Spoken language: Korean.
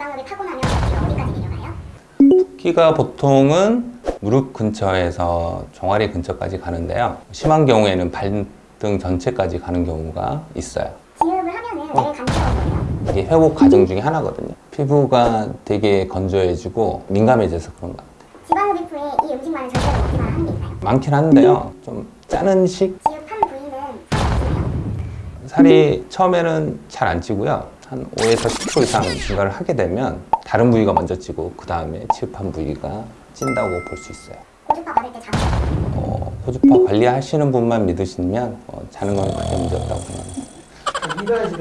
지방흡입 하고 나면 붓기가 어디까지 내려가요? 붓기가 보통은 무릎 근처에서 종아리 근처까지 가는데요. 심한 경우에는 발등 전체까지 가는 경우가 있어요. 지흡을 하면은 왜 간지러운 거예요? 이게 회복 과정 중에 하나거든요. 피부가 되게 건조해지고 민감해져서 그런 것 같아요. 지방흡입 후에 이 음식만을 절대로 먹기만 하는 게 있나요? 많긴 한데요. 좀 짜는 식 지흡한 부위는 살이 처음에는 잘 안 찌고요. 한 5에서 10% 이상 증가를 하게 되면 다른 부위가 먼저 찌고 그 다음에 치흡한 부위가 찐다고 볼 수 있어요. 고주파 받을 때 자주 어, 호주파 관리하시는 분만 믿으시면 어, 자는 건 크게 문제 없다고 생각합니다.